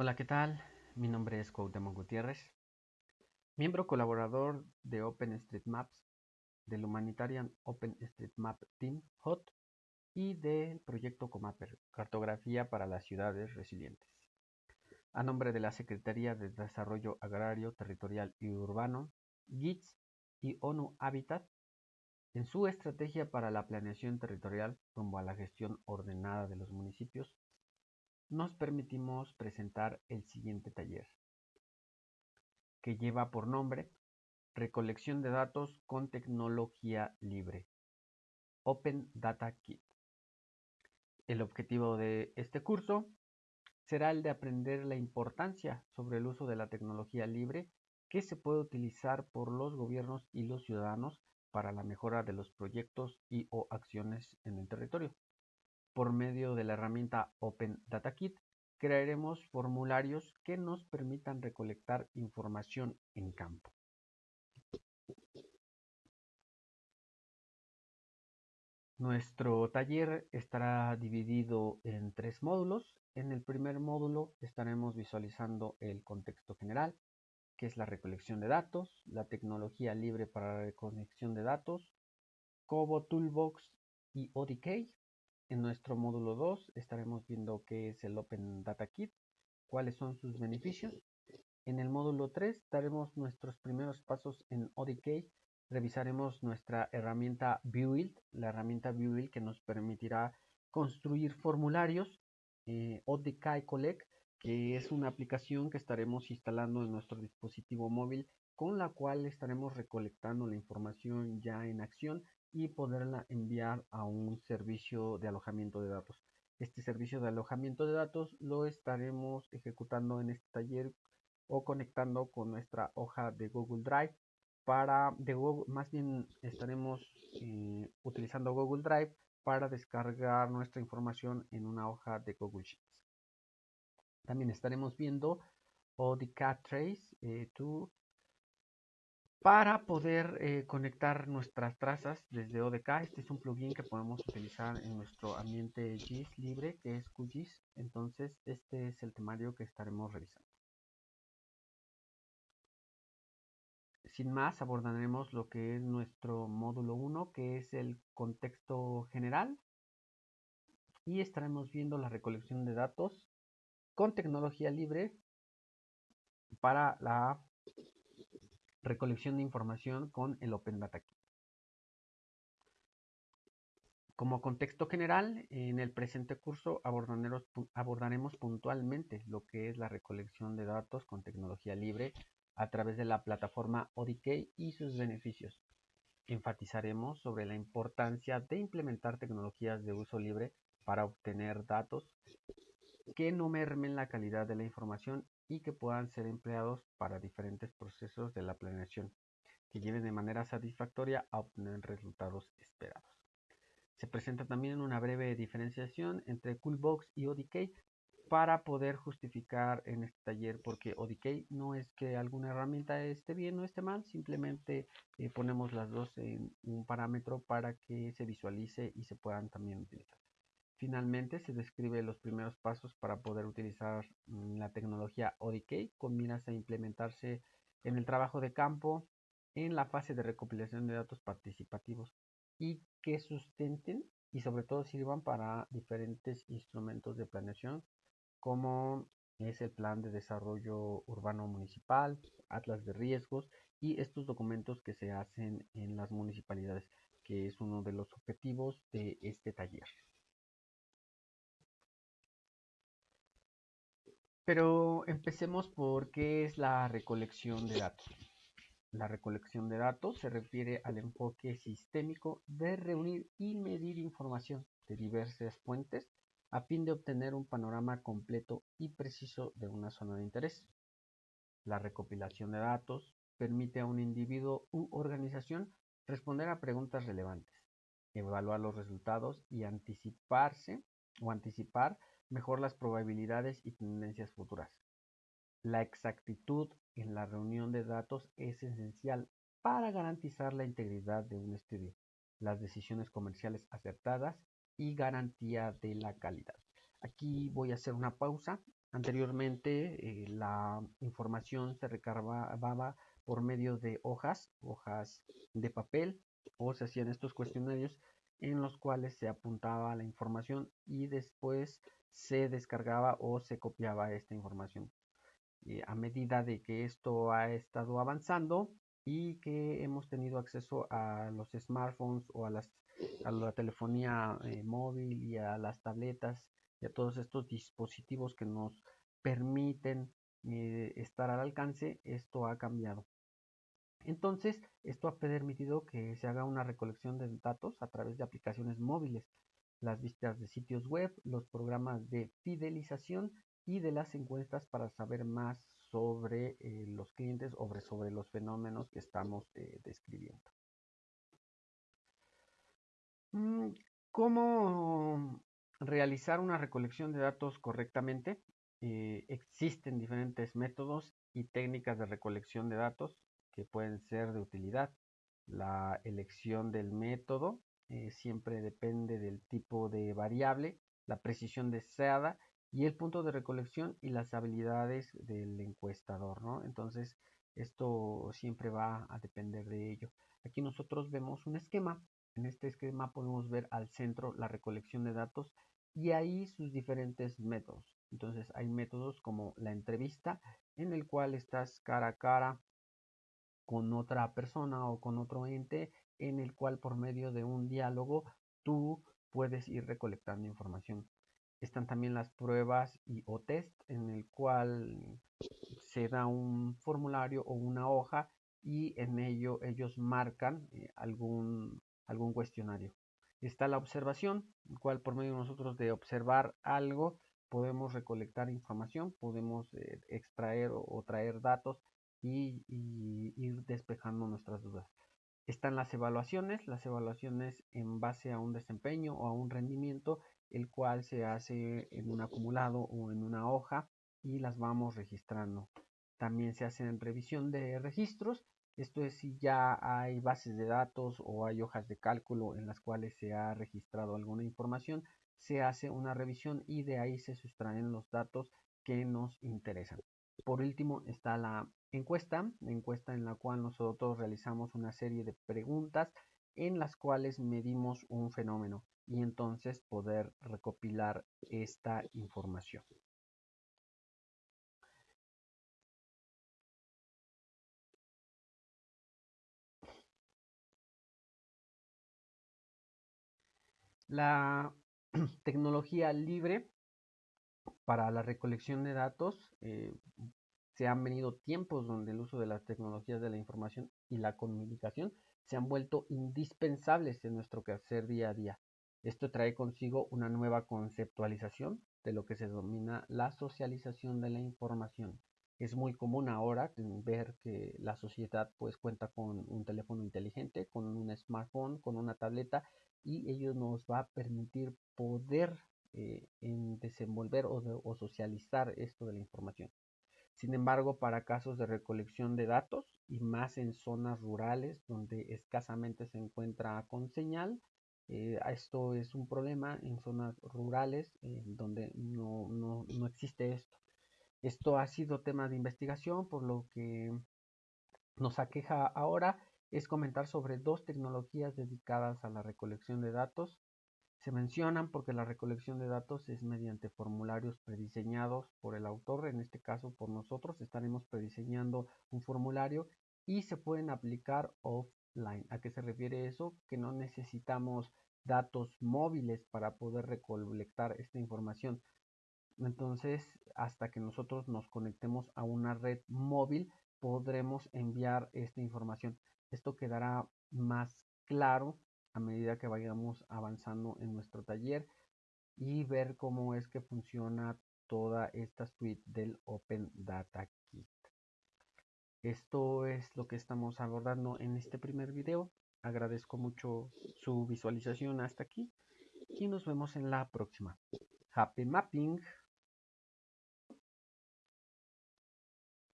Hola, ¿qué tal? Mi nombre es Cuauhtémoc Gutiérrez, miembro colaborador de OpenStreetMaps, del Humanitarian OpenStreetMap Team HOT y del proyecto Comapper, Cartografía para las Ciudades Resilientes. A nombre de la Secretaría de Desarrollo Agrario, Territorial y Urbano, GITS y ONU Habitat, en su estrategia para la planeación territorial rumbo a la gestión ordenada de los municipios, nos permitimos presentar el siguiente taller, que lleva por nombre Recolección de datos con tecnología libre, Open Data Kit. El objetivo de este curso será el de aprender la importancia sobre el uso de la tecnología libre que se puede utilizar por los gobiernos y los ciudadanos para la mejora de los proyectos y o acciones en el territorio. Por medio de la herramienta Open Data Kit, crearemos formularios que nos permitan recolectar información en campo. Nuestro taller estará dividido en tres módulos. En el primer módulo estaremos visualizando el contexto general, que es la recolección de datos, la tecnología libre para la recolección de datos, Cobo Toolbox y ODK. En nuestro módulo 2 estaremos viendo qué es el Open Data Kit, cuáles son sus beneficios. En el módulo 3 daremos nuestros primeros pasos en ODK. Revisaremos nuestra herramienta Build, la herramienta Build que nos permitirá construir formularios eh, ODK Collect, que es una aplicación que estaremos instalando en nuestro dispositivo móvil con la cual estaremos recolectando la información ya en acción y poderla enviar a un servicio de alojamiento de datos. Este servicio de alojamiento de datos lo estaremos ejecutando en este taller o conectando con nuestra hoja de Google Drive para de más bien estaremos eh, utilizando Google Drive para descargar nuestra información en una hoja de Google Sheets. También estaremos viendo ODK Trace eh, para poder eh, conectar nuestras trazas desde ODK. Este es un plugin que podemos utilizar en nuestro ambiente GIS libre, que es QGIS. Entonces, este es el temario que estaremos revisando. Sin más, abordaremos lo que es nuestro módulo 1, que es el contexto general. Y estaremos viendo la recolección de datos con tecnología libre para la recolección de información con el Open Data Kit. Como contexto general, en el presente curso abordaremos, puntualmente lo que es la recolección de datos con tecnología libre a través de la plataforma ODK y sus beneficios. Enfatizaremos sobre la importancia de implementar tecnologías de uso libre para obtener datos que no mermen la calidad de la información y que puedan ser empleados para diferentes procesos de la planeación, que lleven de manera satisfactoria a obtener resultados esperados. Se presenta también una breve diferenciación entre Coolbox y ODK para poder justificar en este taller porque ODK no es que alguna herramienta esté bien o esté mal, simplemente eh, ponemos las dos en un parámetro para que se visualice y se puedan también utilizar. Finalmente, se describe los primeros pasos para poder utilizar mm, la tecnología ODK con miras a implementarse en el trabajo de campo en la fase de recopilación de datos participativos y que sustenten y sobre todo sirvan para diferentes instrumentos de planeación como es el plan de desarrollo urbano municipal, atlas de riesgos y estos documentos que se hacen en las municipalidades, que es uno de los objetivos de este taller. Pero empecemos por qué es la recolección de datos. La recolección de datos se refiere al enfoque sistémico de reunir y medir información de diversas fuentes a fin de obtener un panorama completo y preciso de una zona de interés. La recopilación de datos permite a un individuo u organización responder a preguntas relevantes, evaluar los resultados y anticiparse o anticipar mejor las probabilidades y tendencias futuras. La exactitud en la reunión de datos es esencial para garantizar la integridad de un estudio, las decisiones comerciales acertadas y garantía de la calidad. Aquí voy a hacer una pausa Anteriormente eh, la información se recargaba por medio de hojas, hojas de papel, o se hacían estos cuestionarios en los cuales se apuntaba la información y después se descargaba o se copiaba esta información. Eh, a medida de que esto ha estado avanzando y que hemos tenido acceso a los smartphones o a, las, a la telefonía eh, móvil y a las tabletas y a todos estos dispositivos que nos permiten eh, estar al alcance, esto ha cambiado. Entonces, esto ha permitido que se haga una recolección de datos a través de aplicaciones móviles, las vistas de sitios web, los programas de fidelización y de las encuestas para saber más sobre eh, los clientes o sobre, los fenómenos que estamos eh, describiendo. Mm, ¿Cómo realizar una recolección de datos correctamente? Eh, existen diferentes métodos y técnicas de recolección de datos que pueden ser de utilidad. La elección del método siempre depende del tipo de variable, la precisión deseada y el punto de recolección y las habilidades del encuestador, ¿no? Entonces, esto siempre va a depender de ello. Aquí nosotros vemos un esquema. En este esquema podemos ver al centro la recolección de datos y ahí sus diferentes métodos. Entonces, hay métodos como la entrevista, en el cual estás cara a cara con otra persona o con otro ente, en el cual por medio de un diálogo tú puedes ir recolectando información. Están también las pruebas y o test en el cual se da un formulario o una hoja y en ello ellos marcan eh, algún, algún cuestionario. Está la observación, el cual por medio de nosotros de observar algo podemos recolectar información, podemos eh, extraer o, traer datos y, ir despejando nuestras dudas. Están las evaluaciones, las evaluaciones en base a un desempeño o a un rendimiento el cual se hace en un acumulado o en una hoja y las vamos registrando. También se hace en revisión de registros, esto es si ya hay bases de datos o hay hojas de cálculo en las cuales se ha registrado alguna información, se hace una revisión y de ahí se sustraen los datos que nos interesan. Por último está la encuesta, la encuesta en la cual nosotros realizamos una serie de preguntas en las cuales medimos un fenómeno y entonces poder recopilar esta información. La tecnología libre para la recolección de datos eh, se han venido tiempos donde el uso de las tecnologías de la información y la comunicación se han vuelto indispensables en nuestro quehacer día a día. Esto trae consigo una nueva conceptualización de lo que se denomina la socialización de la información. Es muy común ahora ver que la sociedad pues cuenta con un teléfono inteligente, con un smartphone, con una tableta y ello nos va a permitir poder eh, desenvolver o socializar esto de la información. Sin embargo, para casos de recolección de datos y más en zonas rurales donde escasamente se encuentra con señal, eh, esto es un problema en zonas rurales eh, donde no, no, no existe esto. Esto ha sido tema de investigación, por lo que nos aqueja ahora es comentar sobre dos tecnologías dedicadas a la recolección de datos se mencionan porque la recolección de datos es mediante formularios prediseñados por el autor, en este caso por nosotros estaremos prediseñando un formulario y se pueden aplicar offline. ¿A qué se refiere eso? Que no necesitamos datos móviles para poder recolectar esta información. Entonces, hasta que nosotros nos conectemos a una red móvil, podremos enviar esta información. Esto quedará más claro a medida que vayamos avanzando en nuestro taller y ver cómo es que funciona toda esta suite del Open Data Kit. Esto es lo que estamos abordando en este primer video. Agradezco mucho su visualización hasta aquí y nos vemos en la próxima. Happy Mapping!